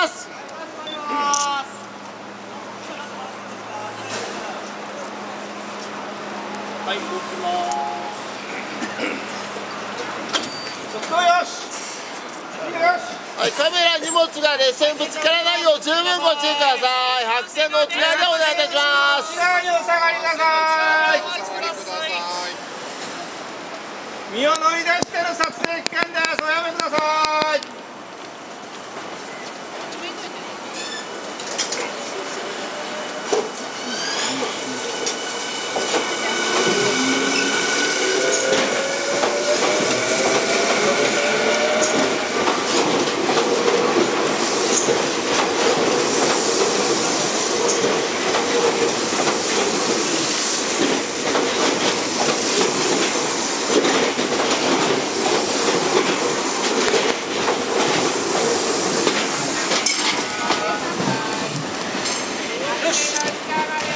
ます。はい動きます。ちょっとよし。よしはい、カメラ荷物が列車にぶつからないよう十分ご注意ください。白線の内側でお願いいたします。内側にお下がりなさい。身を乗り出しての撮影 Deus.